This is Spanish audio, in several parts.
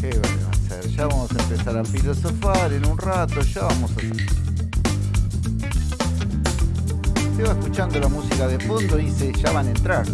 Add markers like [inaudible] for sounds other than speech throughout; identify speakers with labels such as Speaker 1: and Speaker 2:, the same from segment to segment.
Speaker 1: ¿Qué van a hacer? Ya vamos a empezar a filosofar en un rato, ya vamos a... Se va escuchando la música de fondo y dice, ya van a entrar.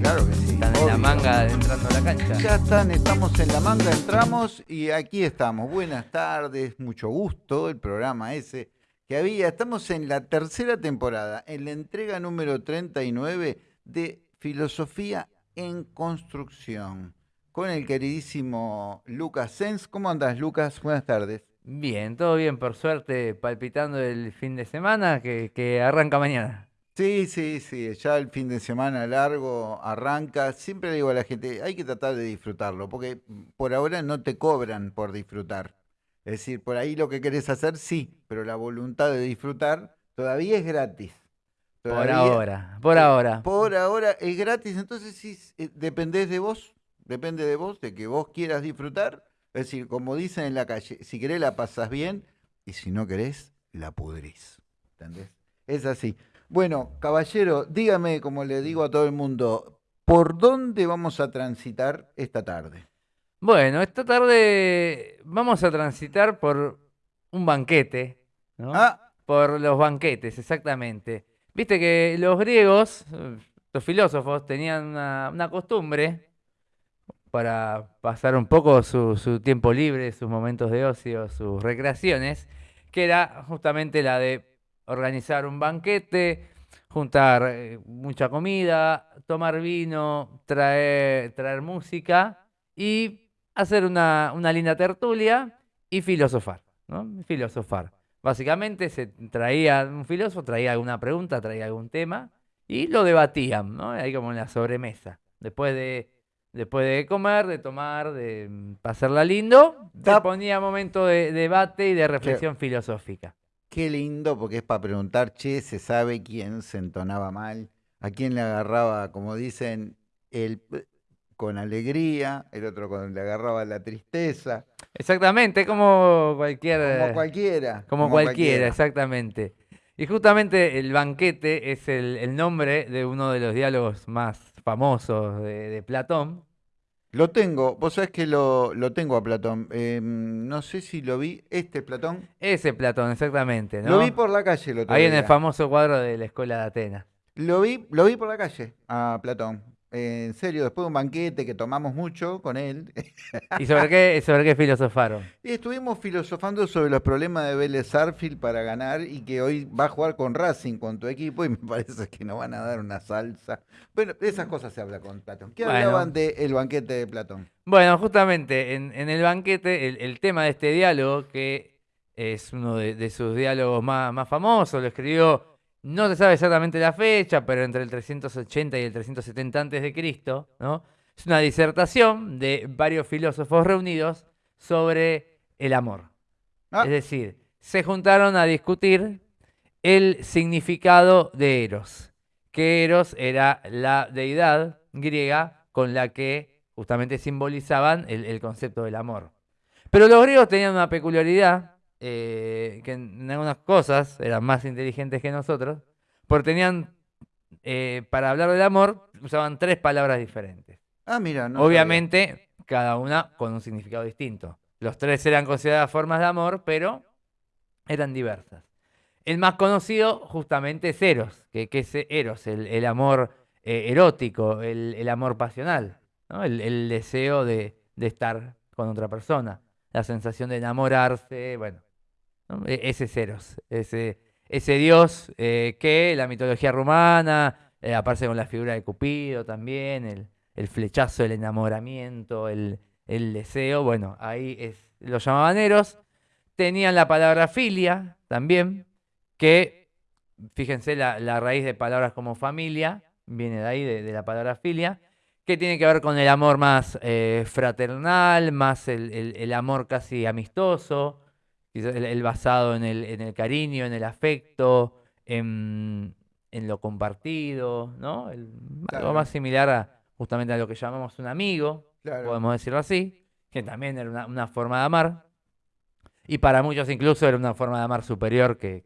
Speaker 1: Claro que sí.
Speaker 2: Están en la manga entrando a la cancha.
Speaker 1: Ya están, estamos en la manga, entramos y aquí estamos. Buenas tardes, mucho gusto, el programa ese que había. Estamos en la tercera temporada, en la entrega número 39 de Filosofía en Construcción, con el queridísimo Lucas Sens. ¿Cómo andas, Lucas? Buenas tardes.
Speaker 2: Bien, todo bien, por suerte, palpitando el fin de semana que, que arranca mañana.
Speaker 1: Sí, sí, sí, ya el fin de semana largo arranca. Siempre le digo a la gente, hay que tratar de disfrutarlo, porque por ahora no te cobran por disfrutar. Es decir, por ahí lo que querés hacer, sí, pero la voluntad de disfrutar todavía es gratis.
Speaker 2: Por ahora, por ahora.
Speaker 1: Por ahora es gratis, entonces sí, eh, dependés de vos, depende de vos, de que vos quieras disfrutar. Es decir, como dicen en la calle, si querés la pasas bien y si no querés, la pudrís. ¿Entendés? Es así. Bueno, caballero, dígame, como le digo a todo el mundo, ¿por dónde vamos a transitar esta tarde?
Speaker 2: Bueno, esta tarde vamos a transitar por un banquete, ¿no?
Speaker 1: Ah,
Speaker 2: Por los banquetes, exactamente. Viste que los griegos, los filósofos, tenían una, una costumbre para pasar un poco su, tiempo libre, sus momentos de ocio, sus recreaciones, que era justamente la de organizar un banquete, juntar eh, mucha comida, tomar vino, traer, traer música y hacer una, una linda tertulia y filosofar, ¿no? Filosofar. Básicamente se traía un filósofo, traía alguna pregunta, traía algún tema y lo debatían, ¿no? Ahí como en la sobremesa. Después de, después de comer, de tomar, de mm, pasarla lindo, se
Speaker 1: Da-
Speaker 2: ponía momento de debate y de reflexión filosófica.
Speaker 1: qué lindo, porque es para preguntar, che, se sabe quién se entonaba mal, a quién le agarraba, como dicen, el con alegría, el otro con, le agarraba la tristeza,
Speaker 2: Exactamente, como cualquier...
Speaker 1: como cualquiera.
Speaker 2: Como cualquiera, exactamente. Y justamente el banquete es el, el nombre de uno de los diálogos más famosos de, de Platón.
Speaker 1: Lo tengo, vos sabés que lo, lo tengo a Platón. eh, no sé si lo vi, este Platón.
Speaker 2: Ese Platón, exactamente, ¿no?
Speaker 1: Lo vi por la calle otro
Speaker 2: Ahí en el
Speaker 1: día.
Speaker 2: famoso cuadro de la Escuela de Atenas.
Speaker 1: Lo vi, lo vi por la calle a Platón. En serio, después de un banquete que tomamos mucho con él,
Speaker 2: ¿Y sobre qué, sobre qué filosofaron? [laughs]
Speaker 1: y estuvimos filosofando sobre los problemas de Vélez Sarsfield para ganar y que hoy va a jugar con Racing, con tu equipo, y me [laughs] parece que nos van a dar una salsa. Bueno, de esas cosas se habla con Platón. ¿Qué
Speaker 2: Bueno.
Speaker 1: hablaban del banquete de Platón?
Speaker 2: Bueno, justamente en, en el banquete, el, el tema de este diálogo, que es uno de, de sus diálogos más, más famosos, lo escribió, no se sabe exactamente la fecha, pero entre el 380 y el 370 antes de Cristo, ¿no? Es una disertación de varios filósofos reunidos sobre el amor.
Speaker 1: Ah.
Speaker 2: Es decir, se juntaron a discutir el significado de Eros, que Eros era la deidad griega con la que justamente simbolizaban el, el concepto del amor. Pero los griegos tenían una peculiaridad, eh, que en, algunas cosas eran más inteligentes que nosotros, porque tenían, eh, para hablar del amor, usaban tres palabras diferentes.
Speaker 1: Ah, mira, no sabía.
Speaker 2: Obviamente, cada una con un significado distinto. Los tres eran consideradas formas de amor, pero eran diversas. El más conocido justamente es Eros, que, que es Eros, el, el amor eh, erótico, el, el amor pasional, ¿no? el, el deseo de, de estar con otra persona, la sensación de enamorarse, bueno, E- ese es Eros, ese, ese dios eh, que la mitología rumana eh, aparece con la figura de Cupido también, el, el flechazo, el enamoramiento, el, el deseo, bueno, ahí es, lo llamaban Eros. Tenían la palabra filia también, que, fíjense, la, la raíz de palabras como familia viene de ahí, de, la palabra filia, que tiene que ver con el amor más eh, fraternal, más el, el- amor casi amistoso, el, el basado en el, en el cariño, en el afecto, en, en lo compartido, ¿no? El-
Speaker 1: Claro.
Speaker 2: Algo más similar a justamente a lo que llamamos un amigo,
Speaker 1: Claro.
Speaker 2: podemos decirlo así, que también era una, una forma de amar. Y para muchos incluso era una forma de amar superior que,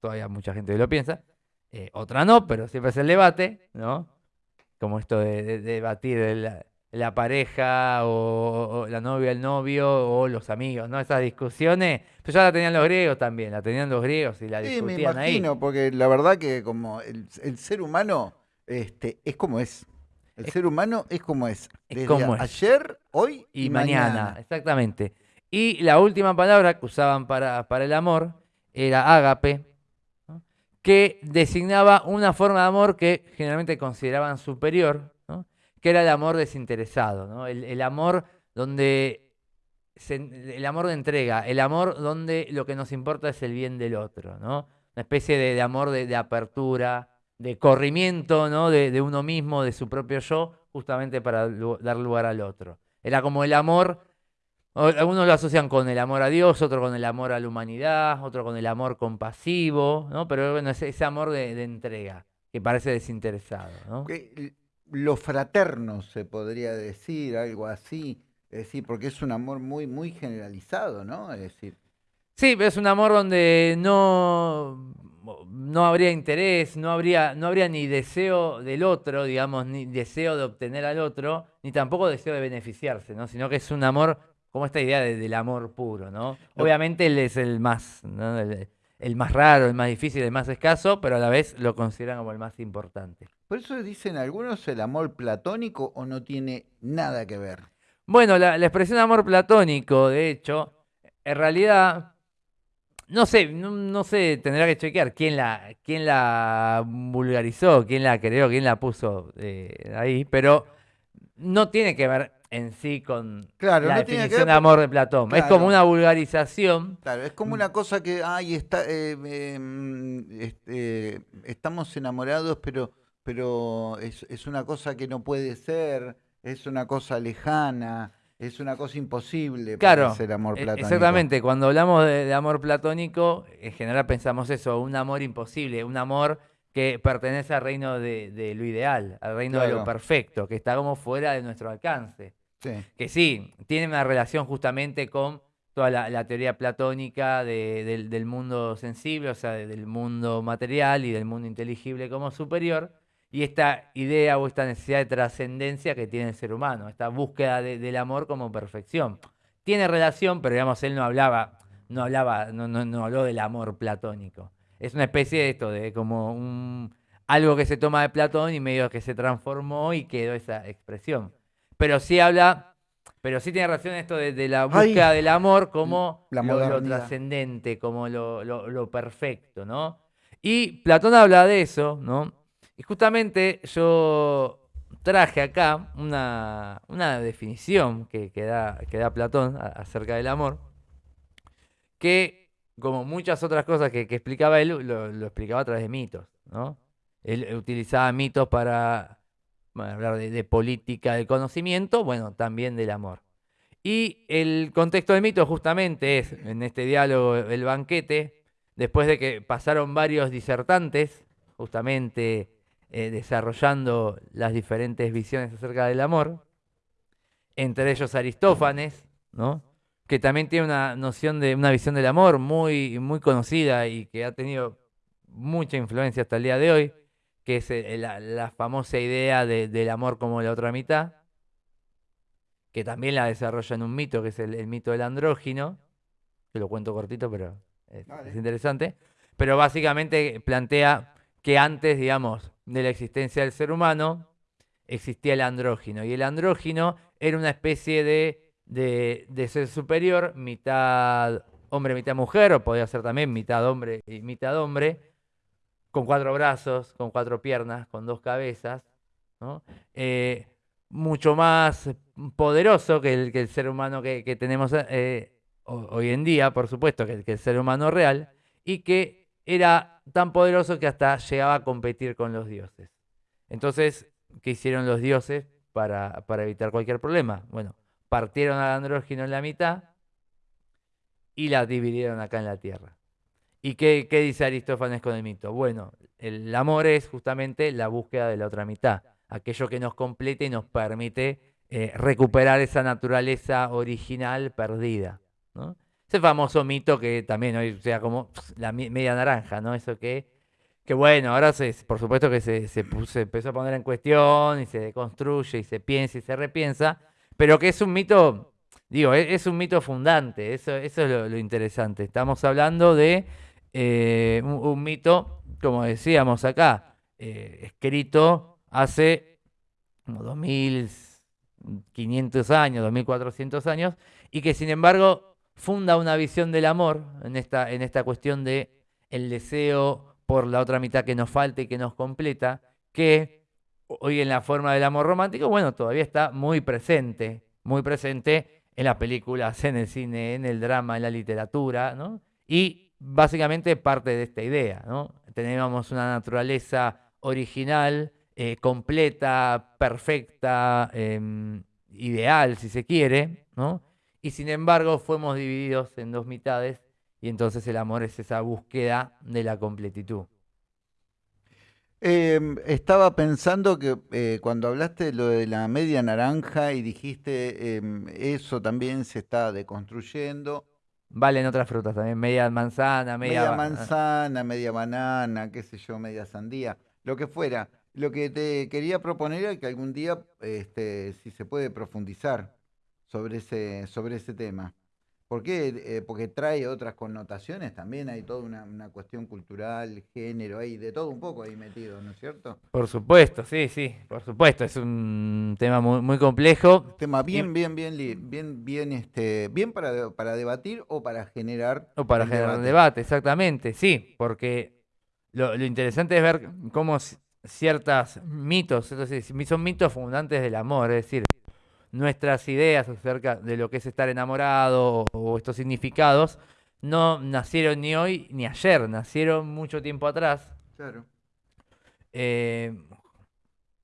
Speaker 2: todavía mucha gente lo piensa. Eh, otra no, pero siempre es el debate, ¿no? Como esto de, de- de debatir el, la pareja o, o la novia, el novio o los amigos, ¿no? Esas discusiones, pues ya la tenían los griegos también, la tenían los griegos y la
Speaker 1: Sí, me
Speaker 2: discutían ahí.
Speaker 1: imagino, porque la verdad que como el, el ser humano este, es como es. El
Speaker 2: Es-
Speaker 1: ser humano es como es.
Speaker 2: es
Speaker 1: Desde
Speaker 2: como es.
Speaker 1: ayer, hoy
Speaker 2: y,
Speaker 1: y,
Speaker 2: mañana, exactamente. Y la última palabra que usaban para, para el amor era ágape, ¿no? que designaba una forma de amor que generalmente consideraban superior. Que era el amor desinteresado, ¿no? el, amor donde el amor de entrega, el amor donde lo que nos importa es el bien del otro, ¿no? una especie de, amor de, apertura, de corrimiento ¿no? de, uno mismo, de su propio yo, justamente para dar lugar al otro. Era como el amor, algunos lo asocian con el amor a Dios, otro con el amor a la humanidad, otro con el amor compasivo, ¿no? Pero bueno, ese, ese amor de, entrega, que parece desinteresado, ¿no?
Speaker 1: Lo fraterno se podría decir, algo así. Es decir, porque es un amor muy, muy generalizado, ¿no? Es decir,
Speaker 2: Sí, pero es un amor donde no, no habría interés, no habría, no habría ni deseo del otro, digamos, ni deseo de obtener al otro, ni tampoco deseo de beneficiarse, ¿no? Sino que es un amor, como esta idea de- del amor puro, ¿no?
Speaker 1: Lo-
Speaker 2: Obviamente él es el más, ¿no? el, el más raro, el más difícil, el más escaso, pero a la vez lo consideran como el más importante.
Speaker 1: Por eso dicen algunos el amor platónico o no tiene nada que ver.
Speaker 2: Bueno, la, la expresión amor platónico, de hecho, en realidad, no sé, no, no sé, tendrá que chequear quién la, quién la vulgarizó, quién la creó, quién la puso eh, ahí, pero no tiene que ver en sí con
Speaker 1: Claro,
Speaker 2: la
Speaker 1: no tiene que
Speaker 2: definición
Speaker 1: ver
Speaker 2: de amor de Platón. Es como una vulgarización.
Speaker 1: Claro, es como una cosa que, ay, está, eh, eh, mm, este, estamos enamorados, pero, pero es, es una cosa que no puede ser, es una cosa lejana, es una cosa imposible para
Speaker 2: Claro,
Speaker 1: ser amor
Speaker 2: e-
Speaker 1: platónico.
Speaker 2: exactamente. Cuando hablamos de, de amor platónico, en general pensamos eso, un amor imposible, un amor que pertenece al reino de, de lo ideal, al reino de lo perfecto, que está como fuera de nuestro alcance.
Speaker 1: Sí,
Speaker 2: Que sí, tiene una relación justamente con toda la, la teoría platónica de- del, del mundo sensible, o sea, de- del mundo material y del mundo inteligible como superior, y esta idea o esta necesidad de trascendencia que tiene el ser humano, esta búsqueda de- del amor como perfección. Tiene relación, pero digamos, él no hablaba, no hablaba, no, no, no habló del amor platónico. Es una especie de esto, de como un, algo que se toma de Platón y medio que se transformó y quedó esa expresión. Pero sí habla, pero sí tiene relación esto de, de la
Speaker 1: Ay,
Speaker 2: búsqueda del amor como
Speaker 1: la
Speaker 2: lo- trascendente, como lo, lo- lo perfecto, ¿no? Y Platón habla de eso, ¿no? Y justamente yo traje acá una, una definición que, da, que da Platón acerca del amor, que como muchas otras cosas que, explicaba él, lo, explicaba a través de mitos, ¿no? Él utilizaba mitos para hablar de, de política del conocimiento, bueno, también del amor. Y el contexto del mito justamente es, en este diálogo, el banquete, después de que pasaron varios disertantes, justamente eh, desarrollando las diferentes visiones acerca del amor, entre ellos Aristófanes, ¿no? que también tiene una noción de una visión del amor muy, muy conocida y que ha tenido mucha influencia hasta el día de hoy, que es eh, la, la famosa idea de- del amor como la otra mitad, que también la desarrolla en un mito, que es el, el mito del andrógino, que lo cuento cortito, pero es, es interesante, pero básicamente plantea que antes, digamos, de la existencia del ser humano, existía el andrógino, y el andrógino era una especie de, de, ser superior, mitad hombre, mitad mujer, o podía ser también mitad hombre y mitad hombre, con cuatro brazos, con cuatro piernas, con dos cabezas. Eh, mucho más poderoso que el, que el ser humano que, tenemos eh, ho- hoy en día, por supuesto, que, que el ser humano real, y que era tan poderoso que hasta llegaba a competir con los dioses. Entonces, ¿qué hicieron los dioses para, para evitar cualquier problema? Bueno, partieron al andrógino en la mitad y la dividieron acá en la tierra. ¿Y qué, qué dice Aristófanes con el mito? Bueno, el amor es justamente la búsqueda de la otra mitad, aquello que nos complete y nos permite eh, recuperar esa naturaleza original perdida. ¿no? Ese famoso mito que también hoy sea como la media naranja, ¿no? Eso que, que bueno, ahora se, por supuesto que se, se, empezó a poner en cuestión y se deconstruye y se piensa y se repiensa, pero que es un mito, digo, e, es, un mito fundante, eso, eso es lo, interesante. Estamos hablando de eh, un, mito, como decíamos acá, eh, escrito hace como 2500 años, 2400 años, y que sin embargo funda una visión del amor en esta, en esta cuestión de el deseo por la otra mitad que nos falta y que nos completa, que hoy en la forma del amor romántico, bueno, todavía está muy presente, muy presente en las películas, en el cine, en el drama, en la literatura, ¿no? Y básicamente parte de esta idea, ¿no? Tenemos una naturaleza original, eh, completa, perfecta, em, ideal, si se quiere, ¿no? Y sin embargo fuimos divididos en dos mitades y entonces el amor es esa búsqueda de la completitud.
Speaker 1: Em, estaba pensando que eh, cuando hablaste de lo de la media naranja y dijiste em, eso también se está deconstruyendo.
Speaker 2: Valen otras frutas también, media manzana, media,
Speaker 1: media manzana, media banana, qué sé yo, media sandía, lo que fuera. Lo que te quería proponer es que algún día, este, si se puede profundizar sobre ese, sobre ese tema. ¿Por qué? Eh, porque trae otras connotaciones también, hay toda una, cuestión cultural, género, hay de todo un poco ahí metido, ¿no es cierto?
Speaker 2: Por supuesto, sí, sí, por supuesto, es un tema muy, muy complejo.
Speaker 1: Tema bien, bien, bien, bien, bien, este, bien para, para debatir o para generar.
Speaker 2: O para generar debate. debate, exactamente, sí, porque lo, interesante es ver cómo ciertos mitos, son mitos fundantes del amor, es decir, nuestras ideas acerca de lo que es estar enamorado o, estos significados no nacieron ni hoy ni ayer, nacieron mucho tiempo atrás.
Speaker 1: Claro.
Speaker 2: Eh,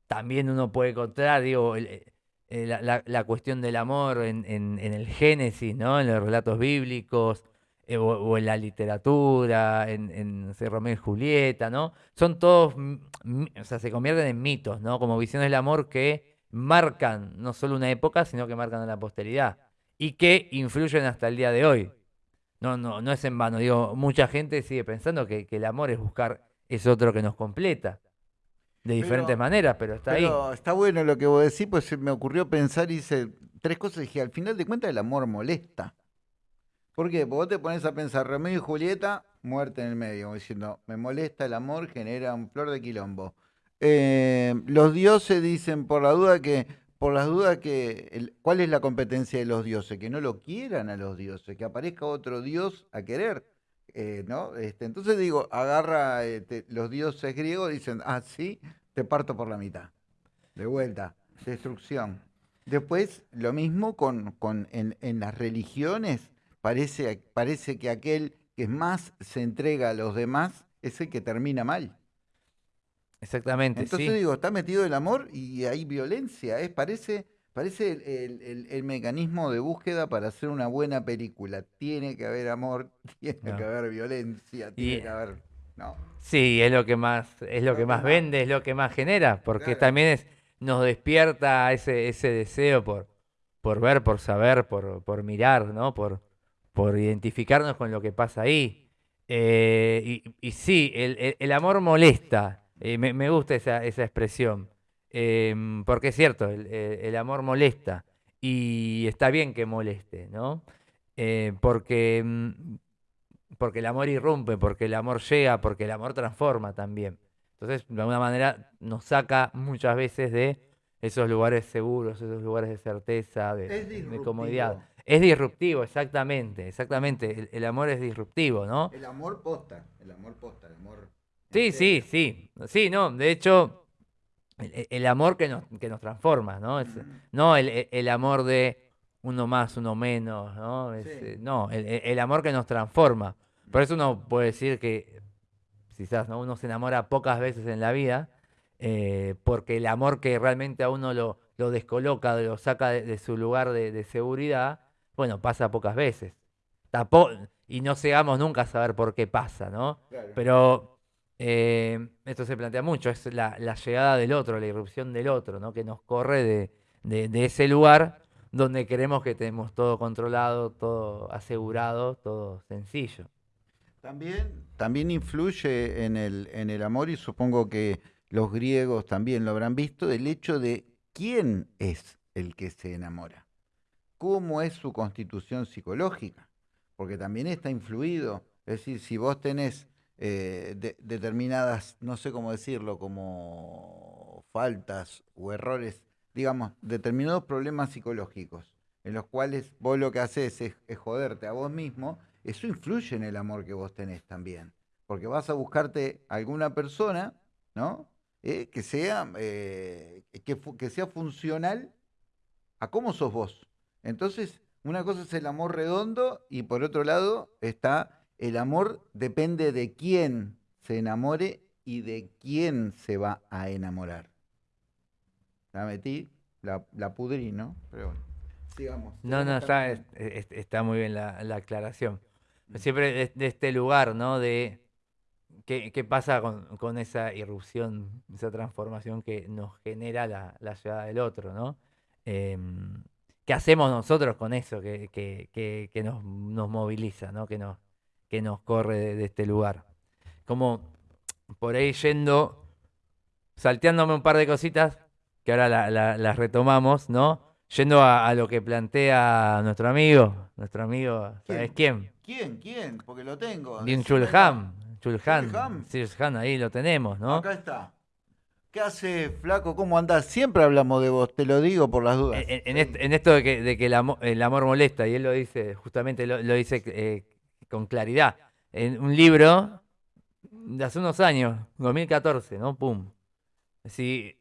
Speaker 2: también uno puede encontrar, digo, eh, la, cuestión del amor en, el Génesis, ¿no? En los relatos bíblicos eh, o, en la literatura, en, en Romeo y Julieta, ¿no? Son todos, o sea, se convierten en mitos, ¿no? Como visiones del amor que marcan no solo una época, sino que marcan a la posteridad y que influyen hasta el día de hoy. No, no, no es en vano. Digo, mucha gente sigue pensando que, el amor es buscar ese otro que nos completa. De diferentes maneras, pero está pero
Speaker 1: ahí. Está bueno lo que vos decís, pues se me ocurrió pensar y hice tres cosas. Dije, al final de cuentas el amor molesta. ¿Por qué? Porque vos te pones a pensar, Romeo y Julieta, muerte en el medio, diciendo, me molesta el amor, genera un flor de quilombo. Eh, los dioses dicen por la duda que, por las dudas que, ¿cuál es la competencia de los dioses? Que no lo quieran a los dioses, que aparezca otro dios a querer. Eh, ¿no? Este, entonces digo, agarra este, los dioses griegos, dicen, ah, sí, te parto por la mitad. De vuelta, destrucción. Después, lo mismo con, con en, en, las religiones, parece, parece que aquel que más se entrega a los demás es el que termina mal.
Speaker 2: Exactamente.
Speaker 1: Entonces digo, está metido el amor y hay violencia. Es, parece parece el, mecanismo de búsqueda para hacer una buena película. Tiene que haber amor, [laughs] tiene que haber violencia, tiene que haber. No.
Speaker 2: Sí, es lo que más, es lo que más vende, es lo que más genera, porque también es, nos despierta ese, ese deseo por, por ver, por saber, por, por mirar, ¿no? Por, por identificarnos con lo que pasa ahí. Eh, y, sí, el amor molesta, eh, me, gusta esa, expresión, em, porque es cierto, el, amor molesta y está bien que moleste, ¿no? Eh, porque, mm, porque el amor irrumpe, porque el amor llega, porque el amor transforma también. Entonces, de alguna manera, nos saca muchas veces de esos lugares seguros, esos lugares de certeza, de, comodidad. Es disruptivo, exactamente, exactamente. El, el, amor es disruptivo, ¿no?
Speaker 1: El amor posta, el amor posta, el amor
Speaker 2: Sí, sí, sí. Sí, no, de hecho, el, amor que nos, que nos transforma, ¿no? no el, amor de uno más, uno menos, ¿no? Eh, no, el, amor que nos transforma. Por eso uno puede decir que quizás ¿no? uno se enamora pocas veces en la vida, eh, porque el amor que realmente a uno lo, lo descoloca, lo saca de, su lugar de, seguridad, bueno, pasa pocas veces. y no llegamos nunca a saber por qué pasa, ¿no? Pero eh, esto se plantea mucho, es la, llegada del otro, la irrupción del otro, ¿no? que nos corre de, ese lugar donde queremos que tenemos todo controlado, todo asegurado, todo sencillo.
Speaker 1: También, también influye en el, en el amor y supongo que los griegos también lo habrán visto, el hecho de quién es el que se enamora, cómo es su constitución psicológica, porque también está influido, es decir, si vos tenés eh, de- determinadas, no sé cómo decirlo, como faltas o errores, digamos, determinados problemas psicológicos, en los cuales vos lo que haces es, joderte a vos mismo, eso influye en el amor que vos tenés también, porque vas a buscarte alguna persona, ¿no? Eh, que sea eh, que, que sea funcional a cómo sos vos. Entonces, una cosa es el amor redondo y por otro lado está el amor depende de quién se enamore y de quién se va a enamorar. La metí, la, la pudrí, ¿no? Pero bueno, sigamos.
Speaker 2: No, no, está,
Speaker 1: también-
Speaker 2: es- es- está muy bien la, la aclaración. Siempre de, de este lugar, ¿no? De qué, qué pasa con, con esa irrupción, esa transformación que nos genera la, la llegada del otro, ¿no? Em, ¿qué hacemos nosotros con eso que, que- que- que nos, nos moviliza, ¿no? Que nos, que nos corre de, de este lugar? Como por ahí yendo, salteándome un par de cositas, que ahora la- la- las retomamos, ¿no? Yendo a, a lo que plantea nuestro amigo, nuestro amigo, ¿sabes quién?
Speaker 1: ¿Quién? ¿Quién? Porque lo tengo.
Speaker 2: Bien Chulham, Chulhan.
Speaker 1: Chulhan,
Speaker 2: ahí lo tenemos, ¿no?
Speaker 1: Acá está. ¿Qué hace, flaco? ¿Cómo andás? Siempre hablamos de vos, te lo digo por las dudas.
Speaker 2: En, en est- en esto de que, de que el, amo- el amor molesta, y él lo dice, justamente lo, lo dice eh, con claridad, en un libro de hace unos años, 2014, ¿no? Pum. Si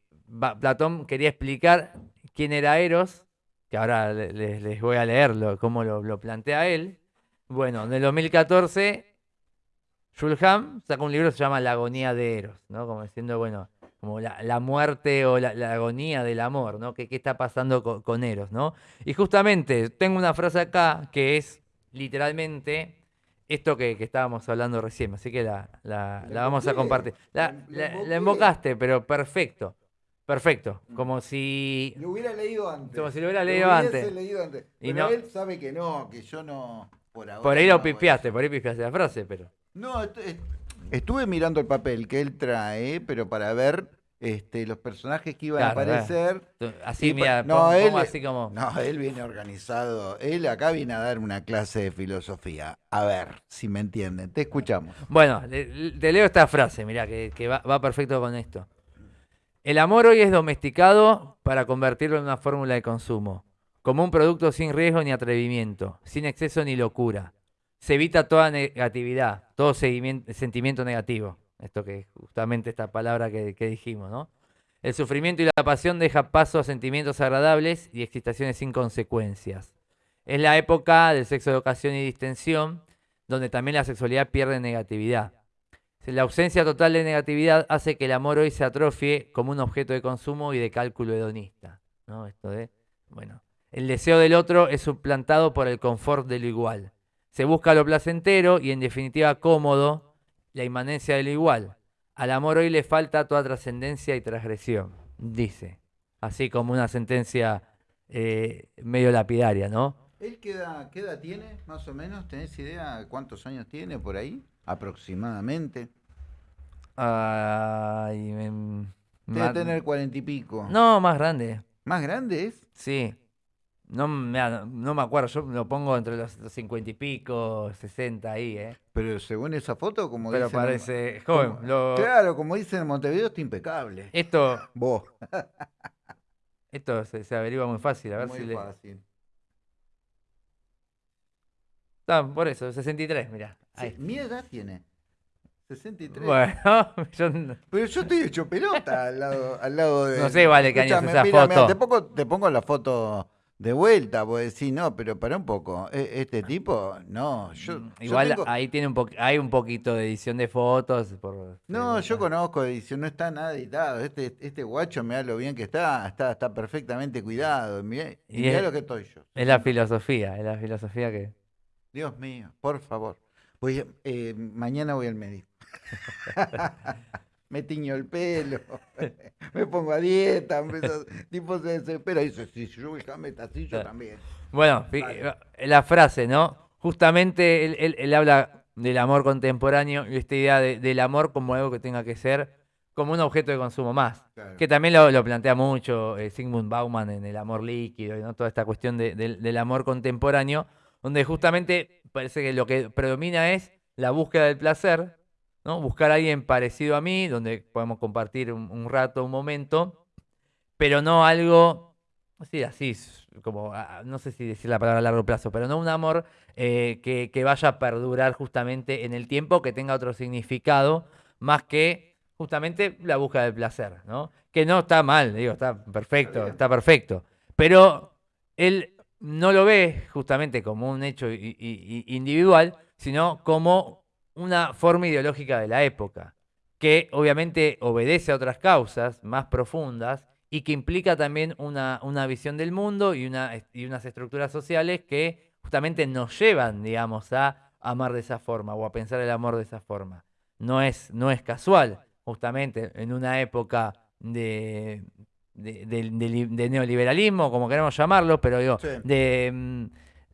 Speaker 2: Platón quería explicar quién era Eros, que ahora le- le- les, voy a leerlo, cómo lo, lo plantea él. Bueno, en el 2014, Shulham sacó un libro que se llama La agonía de Eros, ¿no? Como diciendo, bueno, como la, la muerte o la, la agonía del amor, ¿no? ¿Qué, qué está pasando co- con, Eros, ¿no? Y justamente tengo una frase acá que es literalmente esto que, que estábamos hablando recién, así que la, la- vamos a compartir. La,
Speaker 1: la-
Speaker 2: invocaste, pero perfecto, perfecto,
Speaker 1: Mm.
Speaker 2: como si...
Speaker 1: Lo hubiera leído antes.
Speaker 2: Como si lo hubiera leído antes.
Speaker 1: leído antes.
Speaker 2: Y
Speaker 1: Pero
Speaker 2: no-
Speaker 1: él sabe que no, que yo no. Por, ahora
Speaker 2: Por ahí
Speaker 1: no
Speaker 2: lo pipiaste,
Speaker 1: eso.
Speaker 2: por ahí pipiaste la frase, pero...
Speaker 1: No, est- est- estuve mirando el papel que él trae, pero para ver este, los personajes que iban a
Speaker 2: Claro,
Speaker 1: aparecer.
Speaker 2: Así,
Speaker 1: Y
Speaker 2: mira,
Speaker 1: no, él-
Speaker 2: así como...
Speaker 1: No, él viene organizado. Él acá viene a dar una clase de filosofía. A ver, si me entienden. Te escuchamos.
Speaker 2: Bueno, te leo esta frase, mira, que, que va, va perfecto con esto. El amor hoy es domesticado para convertirlo en una fórmula de consumo, como un producto sin riesgo ni atrevimiento, sin exceso ni locura. Se evita toda negatividad, todo sentimiento negativo. Esto que justamente esta palabra que, que dijimos, ¿no? El sufrimiento y la pasión deja paso a sentimientos agradables y excitaciones sin consecuencias. Es la época del sexo de ocasión y distensión, donde también la sexualidad pierde negatividad. La ausencia total de negatividad hace que el amor hoy se atrofie como un objeto de consumo y de cálculo hedonista. ¿no? Esto de, bueno, el deseo del otro es suplantado por el confort de lo igual. Se busca lo placentero y en definitiva cómodo, la inmanencia de lo igual. Al amor hoy le falta toda trascendencia y transgresión, dice. Así como una sentencia eh, medio lapidaria, ¿no?
Speaker 1: ¿Él qué edad, qué edad tiene, más o menos? ¿Tenés idea cuántos años tiene por ahí? Aproximadamente.
Speaker 2: Ay, me-
Speaker 1: Debe tener cuarenta y pico.
Speaker 2: No, más grande.
Speaker 1: ¿Más grande es?
Speaker 2: Sí. No, me- no me acuerdo, yo lo pongo entre los cincuenta y pico, 60 ahí, ¿eh?
Speaker 1: Pero según esa foto, como
Speaker 2: Pero
Speaker 1: dicen
Speaker 2: parece
Speaker 1: como-
Speaker 2: joven. lo-
Speaker 1: Claro, como dicen en Montevideo, está impecable.
Speaker 2: Esto, [laughs]
Speaker 1: Vos.
Speaker 2: esto se, se averigua muy fácil, a ver
Speaker 1: Muy
Speaker 2: si le...
Speaker 1: fácil.
Speaker 2: Ah, por eso, 63, mirá.
Speaker 1: Sí,
Speaker 2: Ahí.
Speaker 1: mi edad tiene. 63.
Speaker 2: Bueno, [laughs] yo
Speaker 1: Pero yo estoy hecho pelota al lado, al lado de.
Speaker 2: No sé, vale, qué año es
Speaker 1: Escúchame,
Speaker 2: esa
Speaker 1: mira, mira,
Speaker 2: foto.
Speaker 1: te, pongo, te pongo la foto de vuelta, vos decís, no, pero para un poco. e- Este tipo, no. Yo, yo
Speaker 2: Mm, igual
Speaker 1: tengo-
Speaker 2: ahí tiene un po- hay un poquito de edición de fotos. Por,
Speaker 1: No, yo conozco edición, no está nada editado. Este, este guacho, mirá lo bien que está, está, está perfectamente cuidado. Mirá, y
Speaker 2: Y
Speaker 1: mirá
Speaker 2: es-
Speaker 1: lo que estoy yo.
Speaker 2: Es la filosofía, es la filosofía que...
Speaker 1: Dios mío, por favor. Voy eh, mañana voy al médico. [laughs] me tiño el pelo, [laughs] me pongo a dieta, empiezo- tipo se desespera y dice, si yo voy a así, yo también.
Speaker 2: Bueno,
Speaker 1: Dale.
Speaker 2: eh, la frase, ¿no? Justamente él, él- él habla del amor contemporáneo y esta idea del amor como algo que tenga que ser como un objeto de consumo más. Que también lo, plantea mucho eh, Sigmund Bauman en El amor líquido y ¿no? toda esta cuestión del amor contemporáneo, donde justamente parece que lo que predomina es la búsqueda del placer, ¿no? buscar a alguien parecido a mí, donde podemos compartir un, rato, un momento, pero no algo, así, así, como, ah, no sé si decir la palabra a largo plazo, pero no un amor eh, que, que vaya a perdurar justamente en el tiempo, que tenga otro significado, más que justamente la búsqueda del placer, ¿no? Que no está mal, digo, está perfecto, está, perfecto. Pero él no lo ve justamente como un hecho individual, sino como una forma ideológica de la época, que obviamente obedece a otras causas más profundas y que implica también una, una visión del mundo y, una, y unas estructuras sociales que justamente nos llevan, digamos, a amar de esa forma o a pensar el amor de esa forma. No es, no es casual justamente en una época de, de, neoliberalismo, como queremos llamarlo, pero digo, de, mm,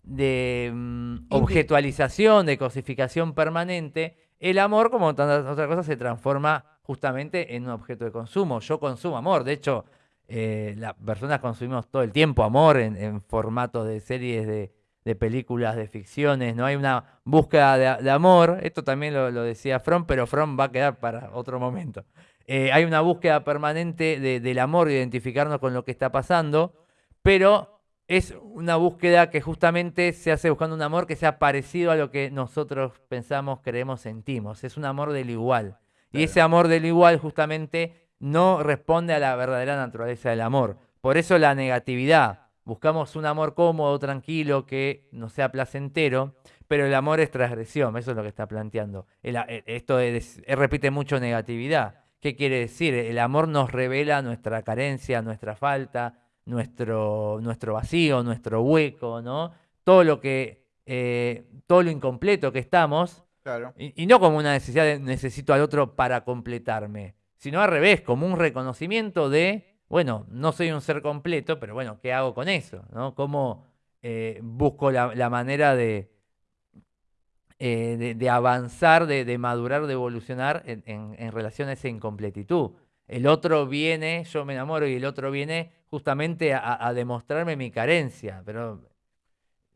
Speaker 2: de mm, objetualización, de cosificación permanente, el amor, como tantas otras cosas, se transforma justamente en un objeto de consumo. Yo consumo amor, de hecho, eh, las personas consumimos todo el tiempo amor en, en formatos de series de, de películas, de ficciones, no hay una búsqueda de, amor, esto también lo, decía Fromm, pero Fromm va a quedar para otro momento. Eh, hay una búsqueda permanente del amor, de identificarnos con lo que está pasando, pero es una búsqueda que justamente se hace buscando un amor que sea parecido a lo que nosotros pensamos, creemos, sentimos. Es un amor del igual. Y ese amor del igual justamente no responde a la verdadera naturaleza del amor. Por eso la negatividad, buscamos un amor cómodo, tranquilo, que no sea placentero, pero el amor es transgresión, eso es lo que está planteando. Eh, esto repite mucho negatividad. ¿Qué quiere decir? El amor nos revela nuestra carencia, nuestra falta, nuestro, nuestro vacío, nuestro hueco, ¿no? Todo lo que, eh, todo lo incompleto que estamos, y, y no como una necesidad de necesito al otro para completarme, sino al revés, como un reconocimiento de bueno, no soy un ser completo, pero bueno, ¿qué hago con eso? ¿no? ¿Cómo eh, busco la, manera de, eh, de, avanzar, de, madurar, de evolucionar en, relación a esa incompletitud? El otro viene, yo me enamoro y el otro viene justamente a, demostrarme mi carencia, pero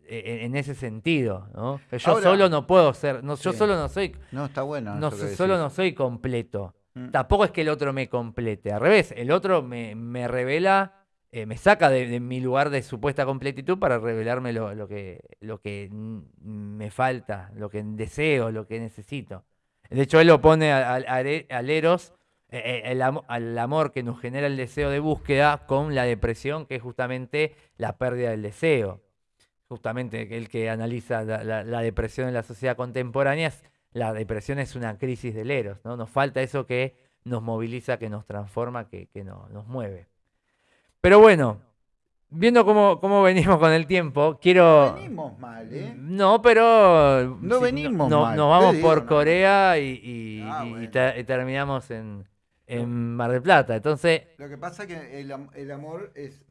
Speaker 2: e, en, ese sentido, ¿no? Yo solo no puedo ser, no, yo solo no soy,
Speaker 1: no está bueno,
Speaker 2: no, solo no soy completo. Mm. Tampoco es que el otro me complete, al revés, el otro me, revela, eh, me saca de, mi lugar de supuesta completitud para revelarme lo, que, lo que me falta, lo que deseo, lo que necesito. De hecho, él lo pone al, Eros, eh, eh, al amor que nos genera el deseo de búsqueda, con la depresión, que es justamente la pérdida del deseo. Justamente el que analiza la, la depresión en la sociedad contemporánea es la depresión es una crisis del eros, ¿no? Nos falta eso que nos moviliza, que nos transforma, que, nos mueve. Pero bueno, viendo cómo, cómo, venimos con el tiempo, quiero...
Speaker 1: No venimos mal, ¿eh?
Speaker 2: No, pero...
Speaker 1: No venimos
Speaker 2: no,
Speaker 1: mal.
Speaker 2: Nos vamos por Corea y, ah, terminamos en, en Mar del Plata. Entonces.
Speaker 1: Lo que pasa es que el, amor es,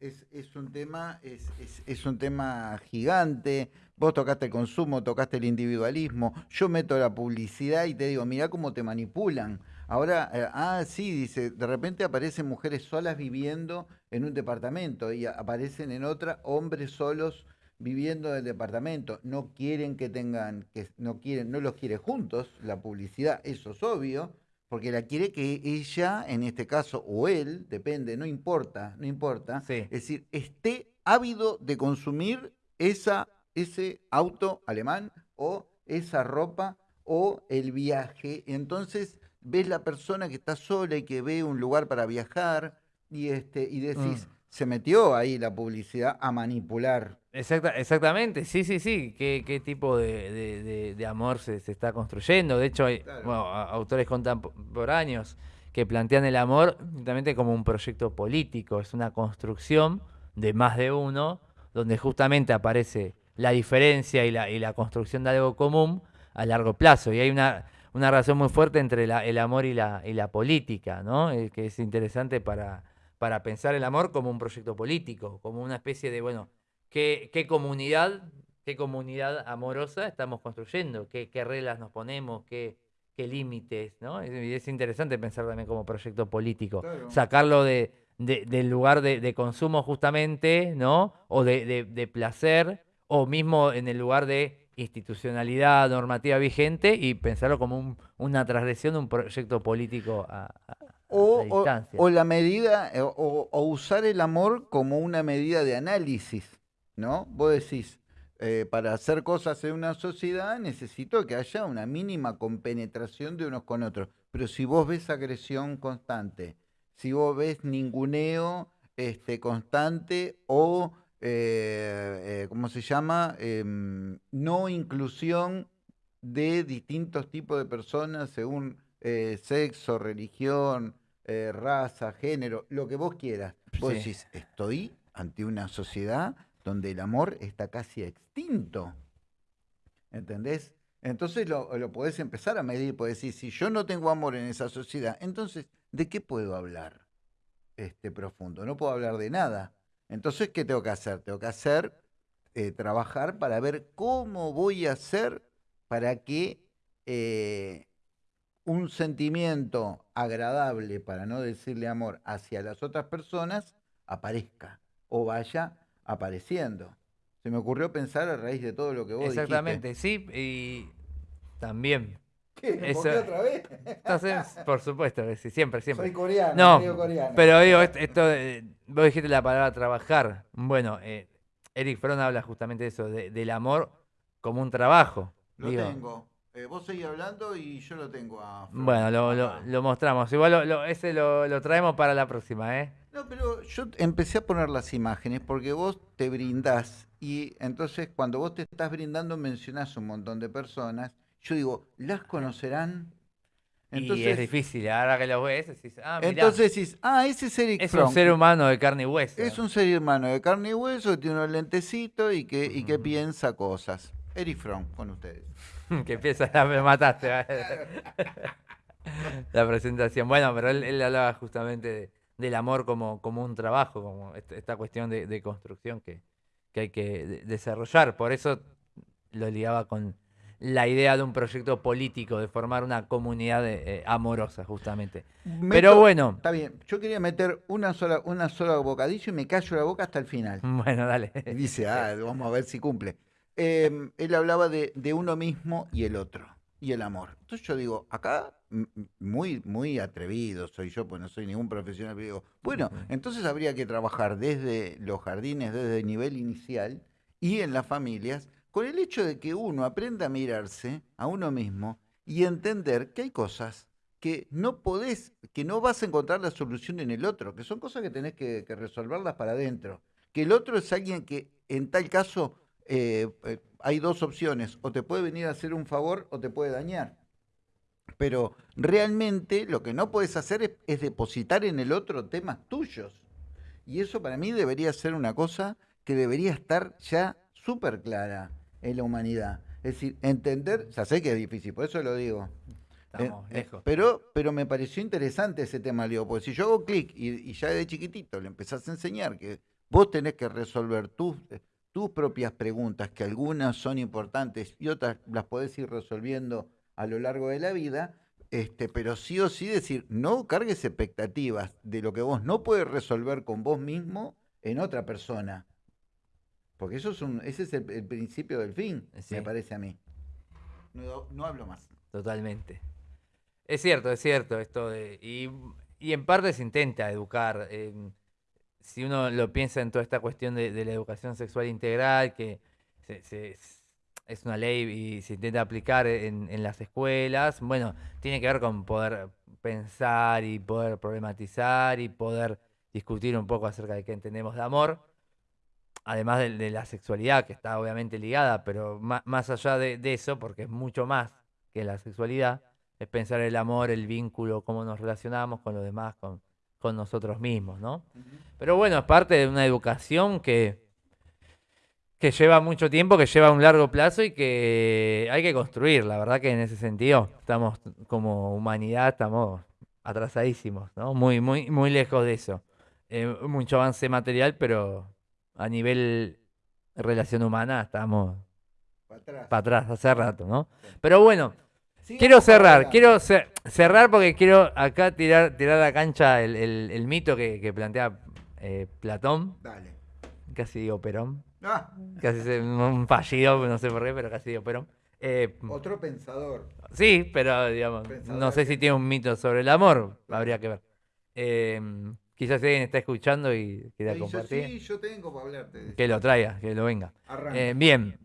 Speaker 1: un tema, es, es, un tema gigante. Vos tocaste el consumo, tocaste el individualismo. Yo meto la publicidad y te digo, mira cómo te manipulan. Ahora, eh, ah, sí, dice, de repente aparecen mujeres solas viviendo en un departamento y aparecen en otra hombres solos viviendo en el departamento. No quieren que tengan, que no quieren, no los quiere juntos, la publicidad, eso es obvio porque la quiere que ella, en este caso, o él, depende, no importa, no importa, es decir, esté ávido de consumir esa, ese auto alemán o esa ropa o el viaje. Entonces ves la persona que está sola y que ve un lugar para viajar y, este, y decís, mm. Se metió ahí la publicidad a manipular
Speaker 2: exactamente, sí, sí, sí. ¿Qué, tipo de, amor se, está construyendo? De hecho, hay autores contemporáneos que plantean el amor justamente como un proyecto político. Es una construcción de más de uno, donde justamente aparece la diferencia y la, y la construcción de algo común a largo plazo. Y hay una, una relación muy fuerte entre el amor y la, y la política, ¿no? Eh, que es interesante para, para pensar el amor como un proyecto político, como una especie de, bueno, qué, comunidad qué comunidad amorosa estamos construyendo, qué, qué reglas nos ponemos, qué, qué límites, ¿no? Es, es, interesante pensar también como proyecto político,
Speaker 1: Claro.
Speaker 2: sacarlo de, de- del lugar de, de consumo justamente, ¿no? O de, de- placer, o mismo en el lugar de institucionalidad normativa vigente y pensarlo como un- una transgresión de un proyecto político a-
Speaker 1: O, la medida, eh, o, o usar el amor como una medida de análisis, ¿no? Vos decís, eh, para hacer cosas en una sociedad necesito que haya una mínima compenetración de unos con otros. Pero si vos ves agresión constante, si vos ves ninguneo este, constante o, eh, eh, ¿cómo se llama? Em, no inclusión de distintos tipos de personas según eh, sexo, religión, eh, raza, género, lo que vos quieras. Vos
Speaker 2: Sí.
Speaker 1: decís, estoy ante una sociedad donde el amor está casi extinto. ¿Entendés? Entonces lo, lo podés empezar a medir, podés decir, si yo no tengo amor en esa sociedad, entonces, ¿de qué puedo hablar? Este profundo, no puedo hablar de nada. Entonces, ¿qué tengo que hacer? Tengo que hacer, eh, trabajar para ver cómo voy a hacer para que eh, un sentimiento agradable, para no decirle amor, hacia las otras personas aparezca o vaya apareciendo. Se me ocurrió pensar a raíz de todo lo que vos
Speaker 2: Exactamente, sí, y también.
Speaker 1: ¿Qué?
Speaker 2: Eso-
Speaker 1: ¿Por qué otra vez?
Speaker 2: Entonces, por supuesto, siempre, siempre.
Speaker 1: Soy coreano,
Speaker 2: No,
Speaker 1: coreano.
Speaker 2: pero digo, est- esto, de- vos dijiste la palabra trabajar. Bueno, eh, Eric Fromm habla justamente de eso, de- del amor como un trabajo.
Speaker 1: Lo
Speaker 2: digo.
Speaker 1: tengo. Eh, vos seguís hablando y yo lo tengo a
Speaker 2: Bueno, lo, lo- mostramos. Igual lo- ese lo, lo traemos para la próxima, ¿eh?
Speaker 1: No, pero yo empecé a poner las imágenes porque vos te brindás y entonces cuando vos te estás brindando mencionás un montón de personas. Yo digo, ¿las conocerán?
Speaker 2: y es difícil, ahora que lo ves, decís, ah, mirá,
Speaker 1: entonces decís, ah, ese es Eric
Speaker 2: es un ser humano de carne y hueso.
Speaker 1: Es un ser humano de carne y hueso que tiene unos lentecitos y que, y que piensa cosas. Eric Fromm, con ustedes. [laughs]
Speaker 2: que empieza a me mataste. [laughs] la presentación. Bueno, pero él, él hablaba justamente de- del amor como, como un trabajo, como est- esta cuestión de, de construcción que, que hay que de- desarrollar. Por eso lo ligaba con la idea de un proyecto político, de formar una comunidad eh, amorosa, justamente. Pero bueno,
Speaker 1: Está bien, yo quería meter una sola, una sola bocadillo y me callo la boca hasta el final. [laughs]
Speaker 2: bueno, dale.
Speaker 1: Y dice, ah, vamos a ver si cumple. Em, él hablaba de, de uno mismo y el otro, y el amor. Entonces yo digo, acá, muy, muy atrevido soy yo, pues no soy ningún profesional, pero digo, bueno, entonces habría que trabajar desde los jardines, desde el nivel inicial y en las familias, con el hecho de que uno aprenda a mirarse a uno mismo y entender que hay cosas que no podés, que no vas a encontrar la solución en el otro, que son cosas que tenés que, que resolverlas para adentro. Que el otro es alguien que en tal caso eh, eh, hay dos opciones, o te puede venir a hacer un favor o te puede dañar. Pero realmente lo que no puedes hacer es, es depositar en el otro temas tuyos. Y eso para mí debería ser una cosa que debería estar ya súper clara en la humanidad. Es decir, entender, ya sé que es difícil, por eso lo digo. Eh,
Speaker 2: Estamos
Speaker 1: eh,
Speaker 2: lejos.
Speaker 1: pero, pero me pareció interesante ese tema, Leo, porque si yo hago clic y, y ya de chiquitito le empezás a enseñar que vos tenés que resolver tus, tus propias preguntas, que algunas son importantes y otras las podés ir resolviendo a lo largo de la vida, este, pero sí o sí decir, no cargues expectativas de lo que vos no puedes resolver con vos mismo en otra persona. Porque eso es un, ese es el, el principio del fin,
Speaker 2: Sí.
Speaker 1: me parece a mí. No, no hablo más.
Speaker 2: Totalmente. Es cierto, es cierto esto de... Y, y en parte se intenta educar. eh, si uno lo piensa en toda esta cuestión de, la educación sexual integral, que se- se- es una ley y se intenta aplicar en, las escuelas, bueno, tiene que ver con poder pensar y poder problematizar y poder discutir un poco acerca de qué entendemos de amor además de, la sexualidad, que está obviamente ligada, pero ma- más, allá de, de eso, porque es mucho más que la sexualidad, es pensar el amor, el vínculo, cómo nos relacionamos con los demás, con, con nosotros mismos, ¿no? Pero bueno, es parte de una educación que, que lleva mucho tiempo, que lleva un largo plazo y que hay que construir. La verdad que en ese sentido estamos como humanidad, estamos atrasadísimos, ¿no? Muy, muy, muy lejos de eso. Eh, mucho avance material, pero a nivel relación humana estamos
Speaker 1: para atrás.
Speaker 2: hace rato, ¿no? Pero bueno, quiero cerrar, quiero cer- cerrar porque quiero acá tirar, tirar a la cancha el, el- el mito que, que plantea eh, Platón,
Speaker 1: Dale.
Speaker 2: casi digo Perón,
Speaker 1: Ah,
Speaker 2: casi se- un fallido, no sé por qué, pero casi digo Perón. Eh,
Speaker 1: otro pensador.
Speaker 2: sí, pero digamos,
Speaker 1: Pensador
Speaker 2: no sé si tiene un mito sobre el amor, habría que ver. Eh, quizás alguien está escuchando y quiera
Speaker 1: Y yo,
Speaker 2: compartir.
Speaker 1: sí, yo tengo para hablarte.
Speaker 2: Que lo traiga, que lo venga. Bien.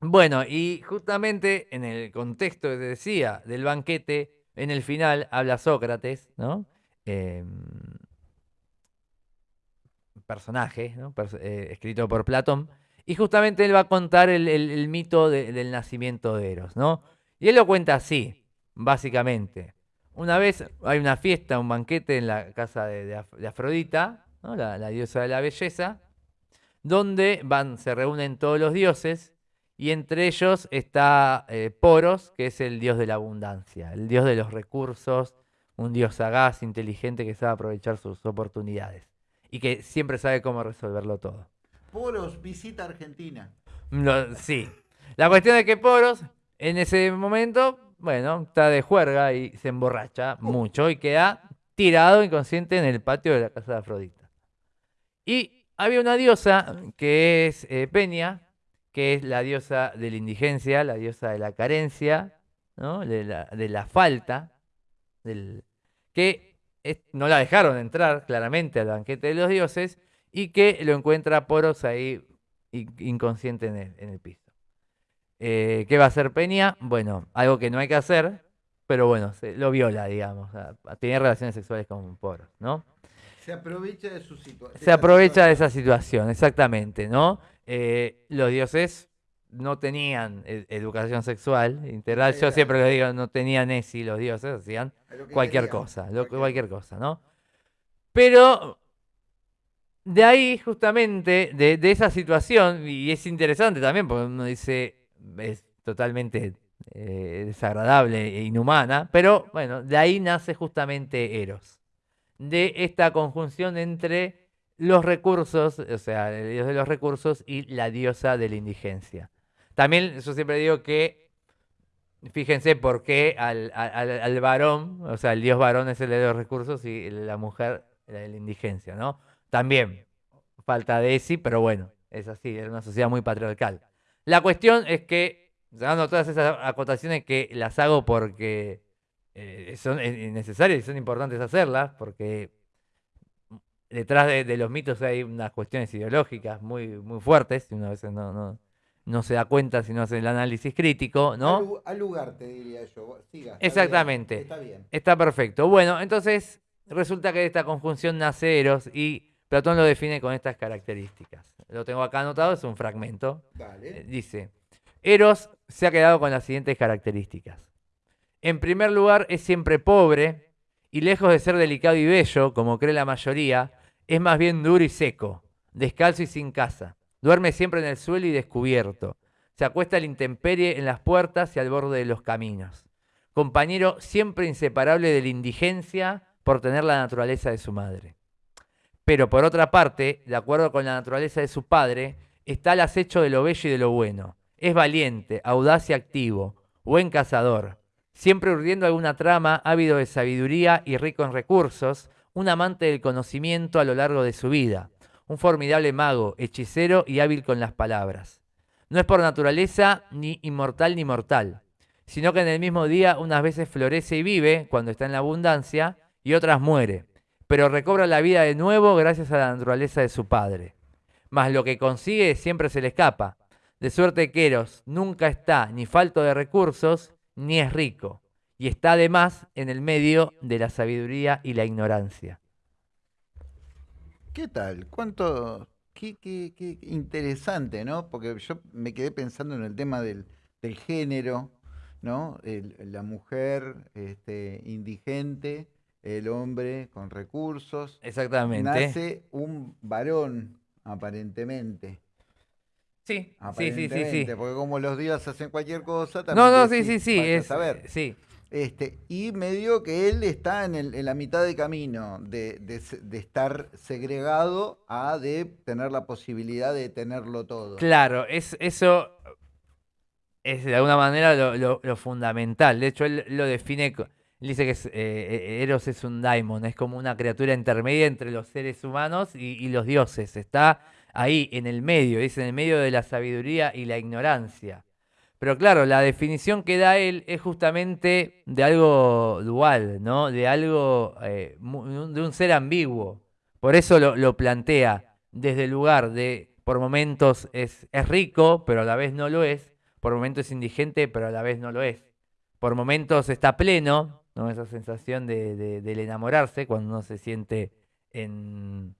Speaker 2: Bueno, y justamente en el contexto que te decía del banquete, en el final habla Sócrates, ¿no? Eh, personaje, ¿no? Eh, escrito por Platón, y justamente él va a contar el, mito de- del nacimiento de Eros, ¿no? Y él lo cuenta así, básicamente. Una vez hay una fiesta, un banquete en la casa de Afrodita, ¿no? la, la diosa de la belleza, donde van, se reúnen todos los dioses y entre ellos está eh, Poros, que es el dios de la abundancia, el dios de los recursos, un dios sagaz, inteligente que sabe aprovechar sus oportunidades y que siempre sabe cómo resolverlo todo.
Speaker 1: Poros visita Argentina.
Speaker 2: Lo- sí. La cuestión es que Poros, en ese momento, bueno, está de juerga y se emborracha mucho y queda tirado inconsciente en el patio de la casa de Afrodita. Y había una diosa que es eh, Peña, que es la diosa de la indigencia, la diosa de la carencia, ¿no? de, la, de la falta, del, que es- no la dejaron entrar claramente al banquete de los dioses y que lo encuentra Poros ahí in- inconsciente en el, en el piso. Eh, ¿Qué va a hacer Peña? Bueno, algo que no hay que hacer, pero bueno, se- lo viola, digamos, a, a tener relaciones sexuales con Poros, ¿no?
Speaker 1: Se aprovecha de su situación.
Speaker 2: Se aprovecha de esa situación, exactamente, ¿no? Eh, los dioses no tenían e- educación sexual integral, yo siempre les digo, no tenían ESI los dioses, hacían cualquier cosa, lo- cualquier cosa, ¿no? Pero de ahí, justamente, de, de esa situación, y es interesante también, porque uno dice, es totalmente eh, desagradable e inhumana, pero bueno, de ahí nace justamente Eros, de esta conjunción entre los recursos, o sea, el dios de los recursos y la diosa de la indigencia. También yo siempre digo que Fíjense por qué al, al- al- varón, o sea, el dios varón es el de los recursos y la mujer la de la indigencia, ¿no? También, falta de ESI, pero bueno, es así, era una sociedad muy patriarcal. La cuestión es que, dando todas esas acotaciones que las hago porque eh, son necesarias y son importantes hacerlas, porque detrás de, de los mitos hay unas cuestiones ideológicas muy, muy fuertes, y uno a veces no, no, no se da cuenta si no hace el análisis crítico, ¿no?
Speaker 1: Al, lu- al lugar, te diría yo. Siga. está bien,
Speaker 2: Exactamente.
Speaker 1: Está bien.
Speaker 2: Está perfecto. Bueno, entonces resulta que de esta conjunción nace Eros y Platón lo define con estas características. Lo tengo acá anotado, es un fragmento. Eh,
Speaker 1: Dale.
Speaker 2: Dice, Eros se ha quedado con las siguientes características. En primer lugar, es siempre pobre y lejos de ser delicado y bello, como cree la mayoría, es más bien duro y seco, descalzo y sin casa. Duerme siempre en el suelo y descubierto. Se acuesta a la intemperie en las puertas y al borde de los caminos. Compañero siempre inseparable de la indigencia por tener la naturaleza de su madre. Pero por otra parte, de acuerdo con la naturaleza de su padre, está al acecho de lo bello y de lo bueno. Es valiente, audaz y activo, buen cazador, siempre urdiendo alguna trama, ávido de sabiduría y rico en recursos, un amante del conocimiento a lo largo de su vida, un formidable mago, hechicero y hábil con las palabras. No es por naturaleza ni inmortal ni mortal, sino que en el mismo día unas veces florece y vive cuando está en la abundancia y otras muere, pero recobra la vida de nuevo gracias a la naturaleza de su padre. Mas lo que consigue siempre se le escapa, de suerte que Eros nunca está ni falto de recursos ni es rico, y está además en el medio de la sabiduría y la ignorancia.
Speaker 1: ¿Qué tal? ¿Cuánto? Qué, qué- qué interesante, ¿no? Porque yo me quedé pensando en el tema del, del género, ¿no? El- la mujer este, indigente, el hombre con recursos.
Speaker 2: Exactamente.
Speaker 1: Nace un varón, aparentemente.
Speaker 2: Sí, sí, sí, sí, sí.
Speaker 1: Aparentemente, Porque como los días hacen cualquier cosa,
Speaker 2: No,
Speaker 1: también
Speaker 2: no,
Speaker 1: decís,
Speaker 2: sí, sí, sí, es,
Speaker 1: saber.
Speaker 2: sí.
Speaker 1: Este, y medio que él está en, el- la mitad de camino de, estar segregado a de tener la posibilidad de tenerlo todo.
Speaker 2: Claro, es eso. es de alguna manera lo, fundamental. De hecho, él lo define, dice que eh, eh, Eros es un daimon, es como una criatura intermedia entre los seres humanos y, los dioses. Está ahí, en el medio, dice, en el medio de la sabiduría y la ignorancia. Pero claro, la definición que da él es justamente de algo dual, ¿no? De algo, eh, de un ser ambiguo. Por eso lo, plantea desde el lugar de, por momentos es, rico, pero a la vez no lo es, por momentos es indigente, pero a la vez no lo es. Por momentos está pleno, ¿no? esa sensación de, del enamorarse cuando uno se siente en,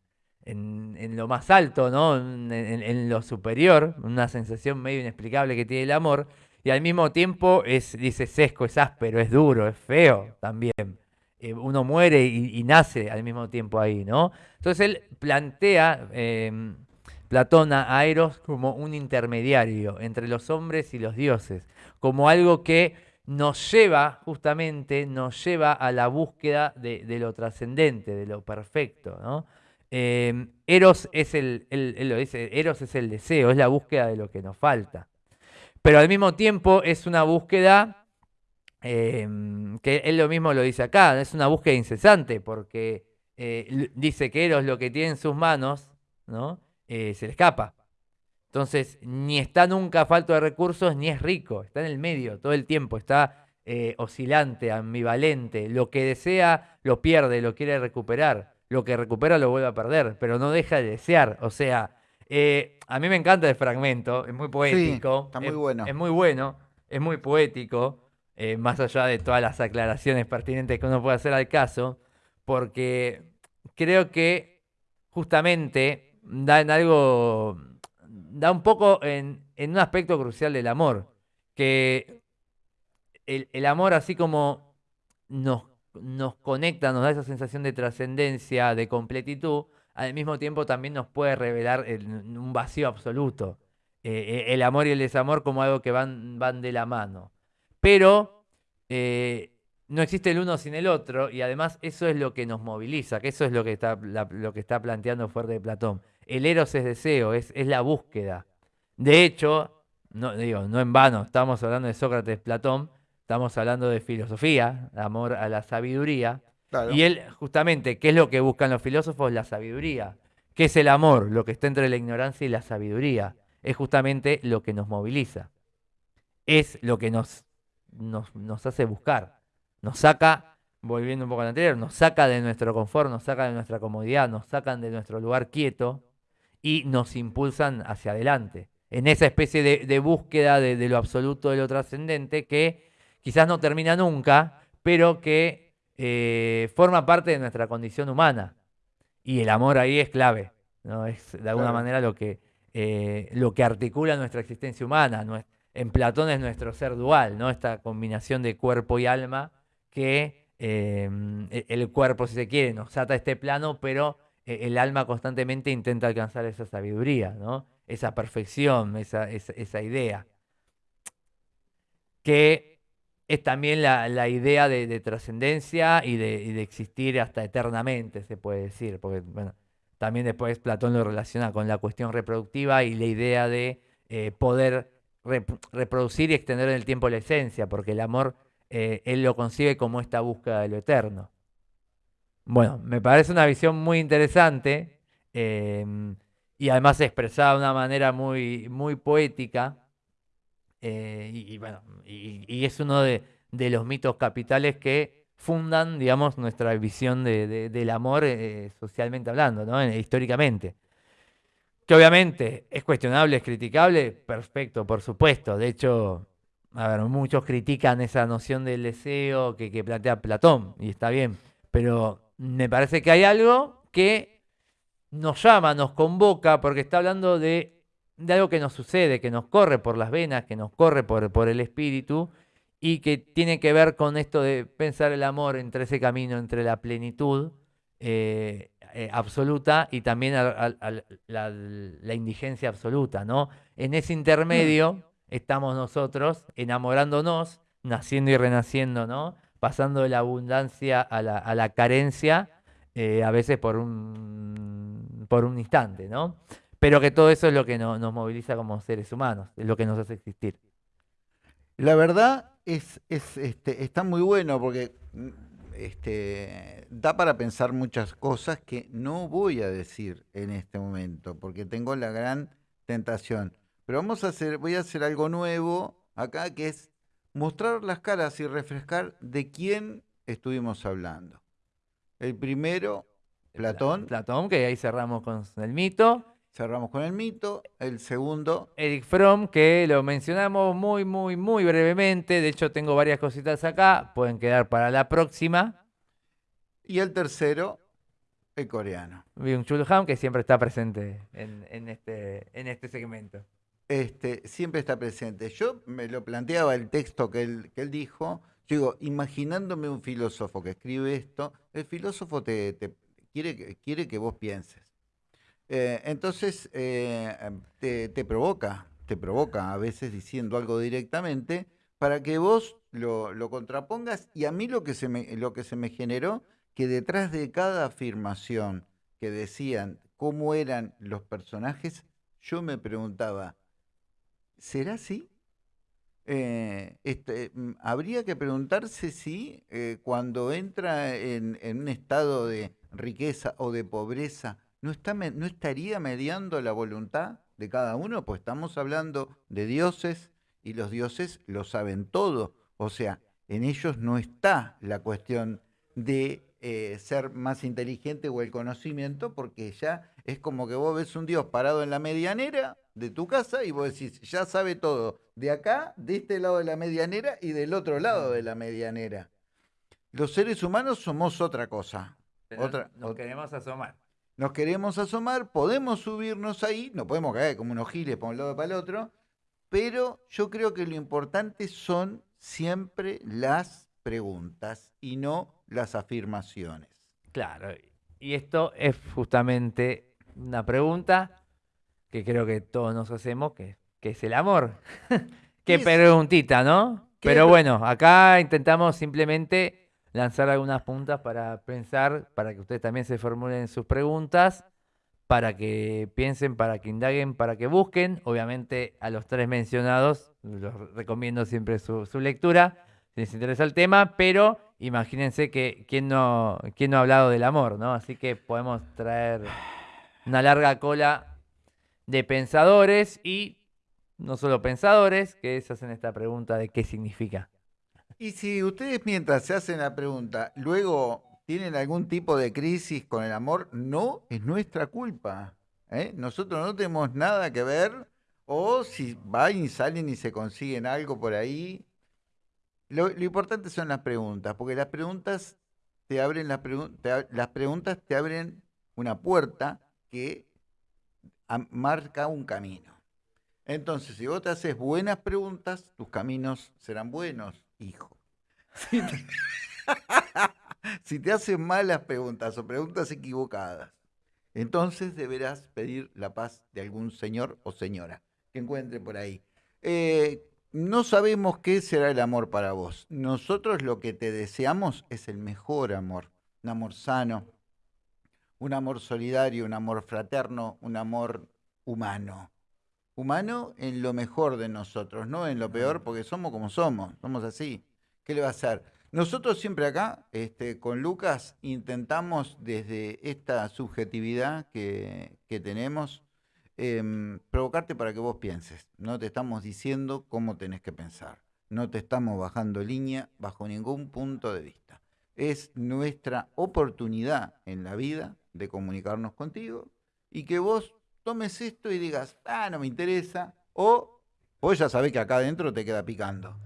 Speaker 2: en, lo más alto, ¿no? En, lo superior, una sensación medio inexplicable que tiene el amor, y al mismo tiempo es, dice, sesco, es áspero, es duro, es feo también. Eh, uno muere y, nace al mismo tiempo ahí, ¿no? Entonces él plantea... Em, Platón a Eros como un intermediario entre los hombres y los dioses, como algo que nos lleva justamente, nos lleva a la búsqueda de, lo trascendente, de lo perfecto. Eh, Eros es el, Eros es el deseo, es la búsqueda de lo que nos falta. Pero al mismo tiempo es una búsqueda, em, que él lo mismo lo dice acá, es una búsqueda incesante, porque eh, dice que Eros lo que tiene en sus manos, ¿no? Eh, se le escapa. Entonces, ni está nunca falto de recursos, ni es rico, está en el medio todo el tiempo, está eh, oscilante, ambivalente. Lo que desea lo pierde, lo quiere recuperar. Lo que recupera lo vuelve a perder, pero no deja de desear. O sea, eh, a mí me encanta el fragmento, es muy poético.
Speaker 1: está muy bueno.
Speaker 2: Es muy bueno, es muy poético, más allá de todas las aclaraciones pertinentes que uno puede hacer al caso, porque creo que justamente da en algo, da un poco en, un aspecto crucial del amor, que el, amor así como nos, nos conecta, nos da esa sensación de trascendencia, de completitud, al mismo tiempo también nos puede revelar un vacío absoluto. Eh, eh, el amor y el desamor como algo que van, van de la mano. Pero eh, no existe el uno sin el otro y además eso es lo que nos moviliza, que eso es lo que está, lo que está planteando fuerte de Platón. El eros es deseo, es, es la búsqueda. De hecho, no, digo, no en vano, estamos hablando de Sócrates, Platón, estamos hablando de filosofía, amor a la sabiduría. Y él, justamente, ¿qué es lo que buscan los filósofos? La sabiduría. ¿Qué es el amor? Lo que está entre la ignorancia y la sabiduría. Es justamente lo que nos moviliza. Es lo que nos, nos, nos hace buscar nos saca, volviendo un poco al anterior, nos saca de nuestro confort, nos saca de nuestra comodidad, nos sacan de nuestro lugar quieto y nos impulsan hacia adelante. En esa especie de, búsqueda de, lo absoluto, de lo trascendente, que quizás no termina nunca, pero que eh, forma parte de nuestra condición humana. Y el amor ahí es clave, ¿no? Es de alguna manera lo que, eh, lo que articula nuestra existencia humana. En Platón es nuestro ser dual, ¿no? Esta combinación de cuerpo y alma que em, e, el cuerpo, si se quiere, nos ata a este plano, pero e, el alma constantemente intenta alcanzar esa sabiduría, ¿no? esa perfección, esa, idea. Que es también la, idea de, trascendencia y de, existir hasta eternamente, se puede decir, porque bueno, también después Platón lo relaciona con la cuestión reproductiva y la idea de eh, poder reproducir y extender en el tiempo la esencia, porque el amor eh, él lo concibe como esta búsqueda de lo eterno. Bueno, me parece una visión muy interesante em, y además expresada de una manera muy, muy poética. Eh, y, bueno, y, es uno de, los mitos capitales que fundan, digamos, nuestra visión del amor eh, socialmente hablando, ¿no? históricamente. Que obviamente es cuestionable, es criticable, perfecto, por supuesto. De hecho, a ver, muchos critican esa noción del deseo que, plantea Platón, y está bien, pero me parece que hay algo que nos llama, nos convoca, porque está hablando de, algo que nos sucede, que nos corre por las venas, que nos corre por, por el espíritu, y que tiene que ver con esto de pensar el amor entre ese camino, entre la plenitud eh, eh, absoluta y también la, la, indigencia absoluta, ¿no? En ese intermedio estamos nosotros enamorándonos, naciendo y renaciendo, ¿no? Pasando de la abundancia a la, carencia, eh, a veces por un, por un instante, ¿no? Pero que todo eso es lo que nos moviliza como seres humanos, es lo que nos hace existir.
Speaker 1: La verdad es, es este, está muy bueno porque mm, este, da para pensar muchas cosas que no voy a decir en este momento, porque tengo la gran tentación. Pero vamos a hacer, voy a hacer algo nuevo acá, que es mostrar las caras y refrescar de quién estuvimos hablando. El primero, Platón.
Speaker 2: Platón, que ahí cerramos con el mito.
Speaker 1: Cerramos con el mito. El segundo.
Speaker 2: Eric Fromm, que lo mencionamos muy, muy, muy brevemente. De hecho, tengo varias cositas acá. Pueden quedar para la próxima.
Speaker 1: Y el tercero, el coreano.
Speaker 2: Byung-Chul Han, que siempre está presente en, este, en este segmento.
Speaker 1: Este, siempre está presente. Yo me lo planteaba el texto que él, que él dijo. Yo digo, imaginándome un filósofo que escribe esto, el filósofo te, quiere, quiere que vos pienses. Eh, entonces eh, te, provoca, te provoca a veces diciendo algo directamente para que vos lo, contrapongas y a mí lo que, se me, generó, que detrás de cada afirmación que decían cómo eran los personajes, yo me preguntaba, ¿será así? Eh, este, mm, habría que preguntarse si cuando entra en, en, un estado de riqueza o de pobreza, ¿no, está, ¿no estaría mediando la voluntad de cada uno? Pues estamos hablando de dioses y los dioses lo saben todo. O sea, en ellos no está la cuestión de eh, ser más inteligente o el conocimiento, porque ya es como que vos ves un dios parado en la medianera de tu casa y vos decís, ya sabe todo, de acá, de este lado de la medianera y del otro lado de la medianera. Los seres humanos somos otra cosa. otra,
Speaker 2: nos queremos asomar
Speaker 1: nos queremos asomar, podemos subirnos ahí, no podemos caer como unos giles para un lado y para el otro, pero yo creo que lo importante son siempre las preguntas y no las afirmaciones.
Speaker 2: Claro, y esto es justamente una pregunta que creo que todos nos hacemos, que, es el amor. [laughs] Qué preguntita, ¿no? Pero bueno, acá intentamos simplemente lanzar algunas puntas para pensar, para que ustedes también se formulen sus preguntas, para que piensen, para que indaguen, para que busquen. Obviamente a los tres mencionados los recomiendo siempre su, lectura, si les interesa el tema, pero imagínense que quién no, quién no ha hablado del amor, ¿no? Así que podemos traer una larga cola de pensadores y no solo pensadores que se hacen esta pregunta de qué significa
Speaker 1: y si ustedes mientras se hacen la pregunta, luego tienen algún tipo de crisis con el amor, no es nuestra culpa. ¿eh? Nosotros no tenemos nada que ver. O si van y salen y se consiguen algo por ahí. Lo, importante son las preguntas, porque las preguntas te abren las, las preguntas te abren una puerta que marca un camino. Entonces, si vos te haces buenas preguntas, tus caminos serán buenos hijo. Si te, [laughs] hacen malas preguntas o preguntas equivocadas, entonces deberás pedir la paz de algún señor o señora que encuentre por ahí. Eh, no sabemos qué será el amor para vos. Nosotros lo que te deseamos es el mejor amor, un amor sano, un amor solidario, un amor fraterno, un amor humano humano en lo mejor de nosotros, no en lo peor, porque somos como somos, somos así. ¿Qué le va a hacer? Nosotros siempre acá, este, con Lucas, intentamos desde esta subjetividad que, tenemos, em, provocarte para que vos pienses. No te estamos diciendo cómo tenés que pensar. No te estamos bajando línea bajo ningún punto de vista. Es nuestra oportunidad en la vida de comunicarnos contigo y que vos tomes esto y digas, ah, no me interesa, o vos ya sabés que acá adentro te queda picando.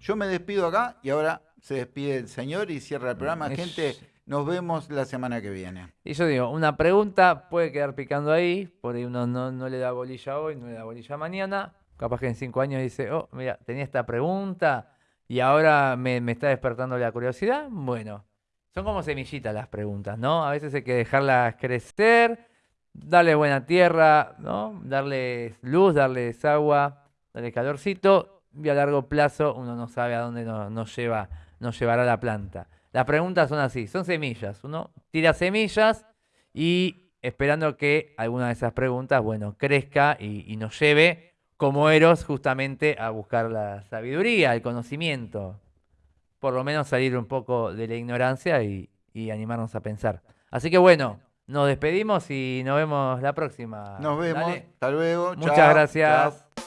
Speaker 1: Yo me despido acá y ahora se despide el señor y cierra el programa. Gente, nos vemos la semana que viene.
Speaker 2: Y yo digo, una pregunta puede quedar picando ahí, por ahí uno no, le da bolilla hoy, no le da bolilla mañana. Capaz que en cinco años dice, oh, mira, tenía esta pregunta y ahora me, me está despertando la curiosidad. Bueno, son como semillitas las preguntas, ¿no? A veces hay que dejarlas crecer darle buena tierra, ¿no? Darles luz, darles agua, darle calorcito, y a largo plazo uno no sabe a dónde nos, lleva, nos llevará la planta. Las preguntas son así, son semillas. Uno tira semillas y esperando que alguna de esas preguntas, bueno, crezca y, nos lleve como Eros justamente a buscar la sabiduría, el conocimiento, por lo menos salir un poco de la ignorancia y animarnos a pensar. Así que bueno, nos despedimos y nos vemos la próxima.
Speaker 1: Nos vemos.
Speaker 2: Dale.
Speaker 1: Hasta luego.
Speaker 2: Muchas
Speaker 1: Chao,
Speaker 2: gracias.
Speaker 1: chao.